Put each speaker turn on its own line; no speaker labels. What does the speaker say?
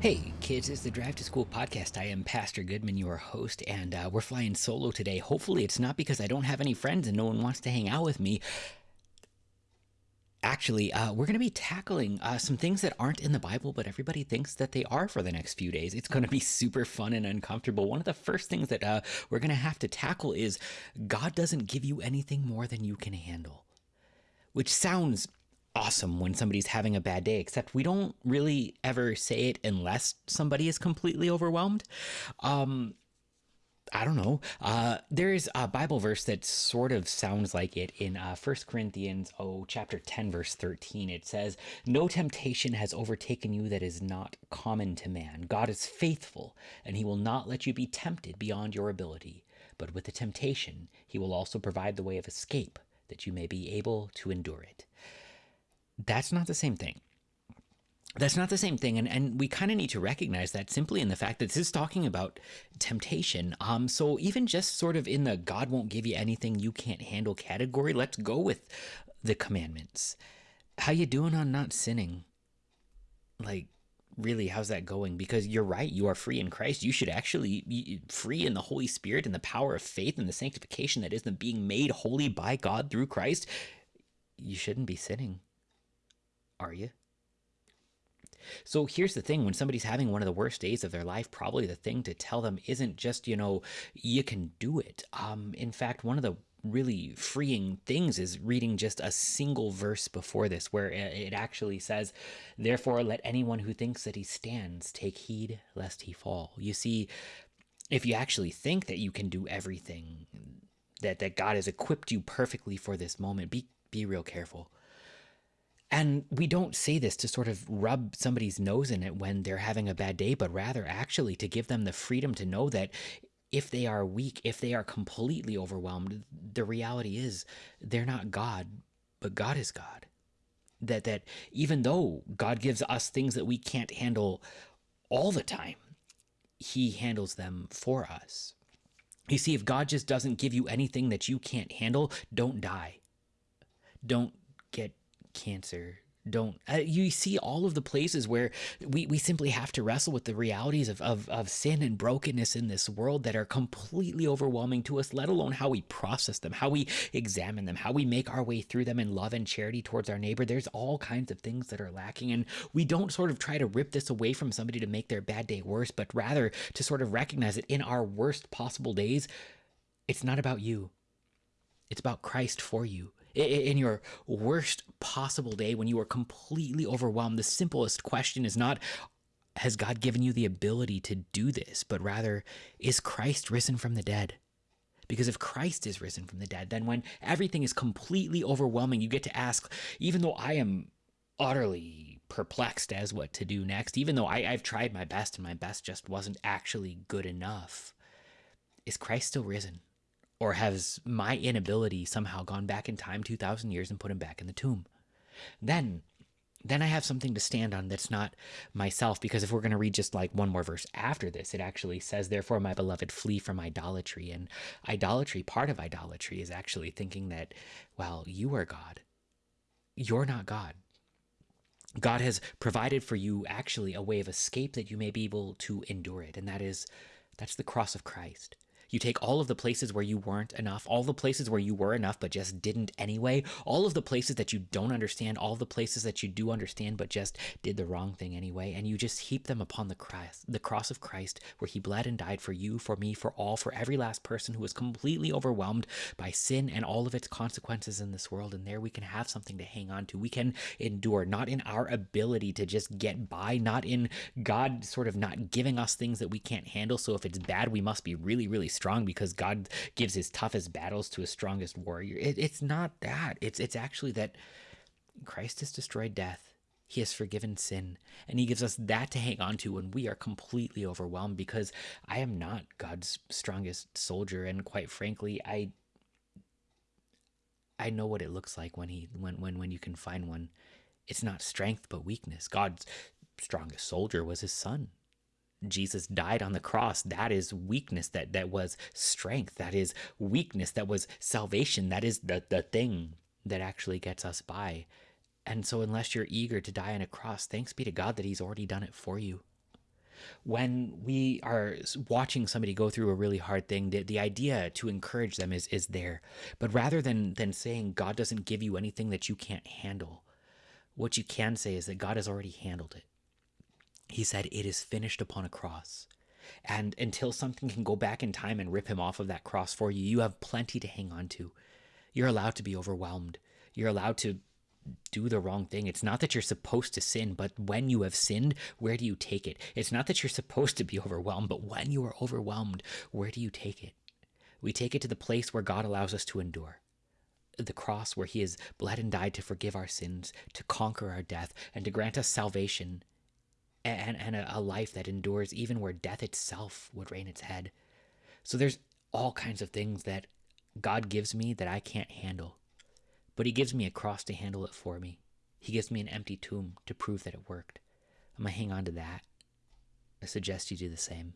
Hey, kids, it's the Drive to School podcast. I am Pastor Goodman, your host, and uh, we're flying solo today. Hopefully, it's not because I don't have any friends and no one wants to hang out with me. Actually, uh, we're going to be tackling uh, some things that aren't in the Bible, but everybody thinks that they are for the next few days. It's going to be super fun and uncomfortable. One of the first things that uh, we're going to have to tackle is God doesn't give you anything more than you can handle, which sounds awesome when somebody's having a bad day, except we don't really ever say it unless somebody is completely overwhelmed. Um, I don't know. Uh, there's a Bible verse that sort of sounds like it in uh, 1 Corinthians, oh, chapter 10, verse 13. It says, No temptation has overtaken you that is not common to man. God is faithful, and he will not let you be tempted beyond your ability. But with the temptation, he will also provide the way of escape, that you may be able to endure it that's not the same thing. That's not the same thing. And, and we kind of need to recognize that simply in the fact that this is talking about temptation. Um, so even just sort of in the God won't give you anything you can't handle category, let's go with the commandments. How you doing on not sinning? Like, really, how's that going? Because you're right, you are free in Christ. You should actually be free in the Holy Spirit and the power of faith and the sanctification that is the being made holy by God through Christ. You shouldn't be sinning are you? So here's the thing when somebody's having one of the worst days of their life, probably the thing to tell them isn't just, you know, you can do it. Um, in fact, one of the really freeing things is reading just a single verse before this, where it actually says, Therefore, let anyone who thinks that he stands take heed lest he fall. You see, if you actually think that you can do everything, that, that God has equipped you perfectly for this moment, be, be real careful and we don't say this to sort of rub somebody's nose in it when they're having a bad day, but rather actually to give them the freedom to know that if they are weak, if they are completely overwhelmed, the reality is they're not God, but God is God. That that even though God gives us things that we can't handle all the time, he handles them for us. You see, if God just doesn't give you anything that you can't handle, don't die. Don't get cancer. Don't uh, you see all of the places where we, we simply have to wrestle with the realities of, of, of sin and brokenness in this world that are completely overwhelming to us let alone how we process them how we examine them how we make our way through them in love and charity towards our neighbor. There's all kinds of things that are lacking and we don't sort of try to rip this away from somebody to make their bad day worse but rather to sort of recognize that in our worst possible days it's not about you. It's about christ for you in your worst possible day when you are completely overwhelmed, the simplest question is not, has God given you the ability to do this, but rather, is Christ risen from the dead? Because if Christ is risen from the dead, then when everything is completely overwhelming, you get to ask, even though I am utterly perplexed as what to do next, even though I, have tried my best and my best just wasn't actually good enough, is Christ still risen? Or has my inability somehow gone back in time 2,000 years and put him back in the tomb? Then, then I have something to stand on that's not myself. Because if we're going to read just like one more verse after this, it actually says, Therefore, my beloved, flee from idolatry. And idolatry, part of idolatry, is actually thinking that, well, you are God. You're not God. God has provided for you actually a way of escape that you may be able to endure it. And that is, that's the cross of Christ. You take all of the places where you weren't enough, all the places where you were enough but just didn't anyway, all of the places that you don't understand, all the places that you do understand but just did the wrong thing anyway, and you just heap them upon the cross, the cross of Christ where he bled and died for you, for me, for all, for every last person who was completely overwhelmed by sin and all of its consequences in this world. And there we can have something to hang on to. We can endure, not in our ability to just get by, not in God sort of not giving us things that we can't handle. So if it's bad, we must be really, really strong because God gives his toughest battles to his strongest warrior. It, it's not that. It's it's actually that Christ has destroyed death. He has forgiven sin, and he gives us that to hang on to when we are completely overwhelmed because I am not God's strongest soldier and quite frankly, I I know what it looks like when he when when when you can find one. It's not strength but weakness. God's strongest soldier was his son. Jesus died on the cross, that is weakness, that, that was strength, that is weakness, that was salvation, that is the, the thing that actually gets us by. And so, unless you're eager to die on a cross, thanks be to God that He's already done it for you. when we are watching somebody go through a really hard thing, the, the idea to encourage them is is there. But rather than than saying God doesn't give you anything that you can't handle, what you can say is that God has already handled it. He said, It is finished upon a cross. And until something can go back in time and rip him off of that cross for you, you have plenty to hang on to. You're allowed to be overwhelmed. You're allowed to do the wrong thing. It's not that you're supposed to sin, but when you have sinned, where do you take it? It's not that you're supposed to be overwhelmed, but when you are overwhelmed, where do you take it? We take it to the place where God allows us to endure. The cross where he has bled and died to forgive our sins, to conquer our death, and to grant us salvation and, and a, a life that endures even where death itself would reign its head. So there's all kinds of things that God gives me that I can't handle but he gives me a cross to handle it for me. He gives me an empty tomb to prove that it worked. I'm going to hang on to that. I suggest you do the same.